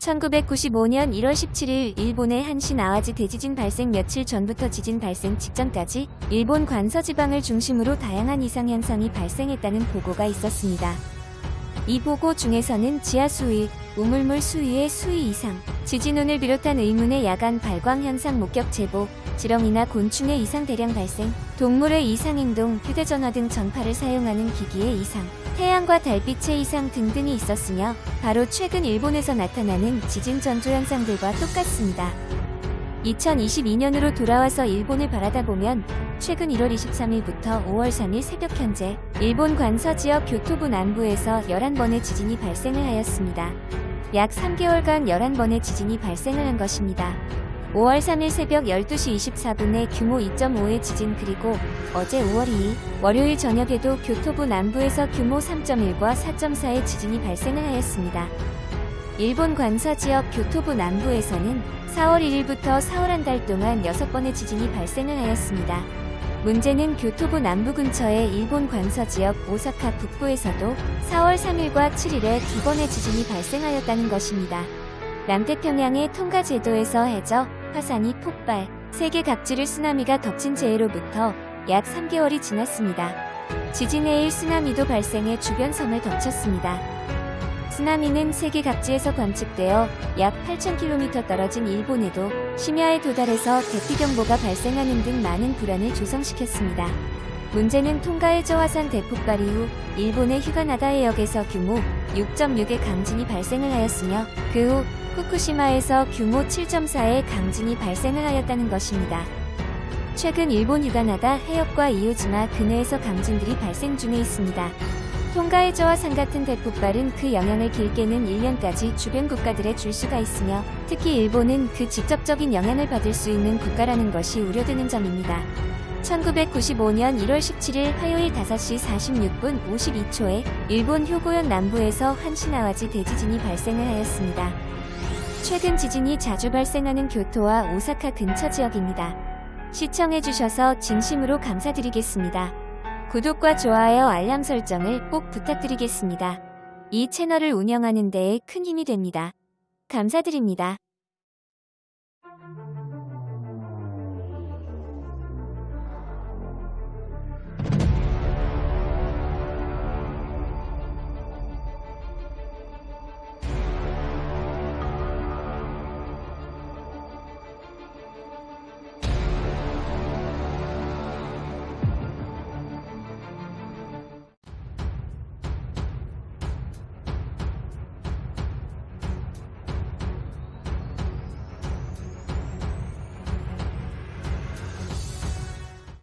1995년 1월 17일 일본의 한신 아와지 대지진 발생 며칠 전부터 지진 발생 직전까지 일본 관서 지방을 중심으로 다양한 이상 현상이 발생했다는 보고가 있었습니다. 이 보고 중에서는 지하 수위, 우물물 수위의 수위 이상, 지진운을 비롯한 의문의 야간 발광 현상 목격 제보, 지렁이나 곤충의 이상 대량 발생, 동물의 이상 행동, 휴대전화 등 전파를 사용하는 기기의 이상, 태양과 달빛의 이상 등등이 있었으며 바로 최근 일본에서 나타나는 지진 전조 현상들과 똑같습니다. 2022년으로 돌아와서 일본을 바라다 보면 최근 1월 23일부터 5월 3일 새벽 현재 일본 관서 지역 교토부 남부에서 11번의 지진이 발생을 하였습니다. 약 3개월간 11번의 지진이 발생을 한 것입니다. 5월 3일 새벽 12시 24분에 규모 2.5의 지진 그리고 어제 5월 2일 월요일 저녁에도 교토부 남부에서 규모 3.1과 4.4의 지진이 발생을 하였습니다. 일본 관서 지역 교토부 남부에서는 4월 1일부터 4월 한 달 동안 6번의 지진이 발생을 하였습니다. 문제는 교토부 남부 근처의 일본 관서 지역 오사카 북부에서도 4월 3일과 7일에 두 번의 지진이 발생하였다는 것입니다. 남태평양의 통가 제도에서 해저, 화산이 폭발, 세계 각지를 쓰나미가 덮친 재해로부터 약 3개월이 지났습니다. 지진의 일 쓰나미도 발생해 주변 섬을 덮쳤습니다. 쓰나미는 세계 각지에서 관측되어 약 8,000km 떨어진 일본에도 심야에 도달해서 대피경보가 발생하는 등 많은 불안을 조성시켰습니다. 문제는 통가의 저화산 대폭발 이후 일본의 휴가나다 해역에서 규모 6.6의 강진이 발생을 하였으며 그 후 후쿠시마에서 규모 7.4의 강진이 발생을 하였다는 것입니다. 최근 일본 휴가나다 해역과 이오지마 근해에서 강진들이 발생 중에 있습니다. 통가의 저화산 같은 대폭발은 그 영향을 길게는 1년까지 주변 국가들에 줄 수가 있으며 특히 일본은 그 직접적인 영향을 받을 수 있는 국가라는 것이 우려되는 점입니다. 1995년 1월 17일 화요일 5시 46분 52초에 일본 효고현 남부에서 한시나와지 대지진이 발생을 하였습니다. 최근 지진이 자주 발생하는 교토와 오사카 근처 지역입니다. 시청해주셔서 진심으로 감사드리겠습니다. 구독과 좋아요 알람 설정을 꼭 부탁드리겠습니다. 이 채널을 운영하는 데에 큰 힘이 됩니다. 감사드립니다.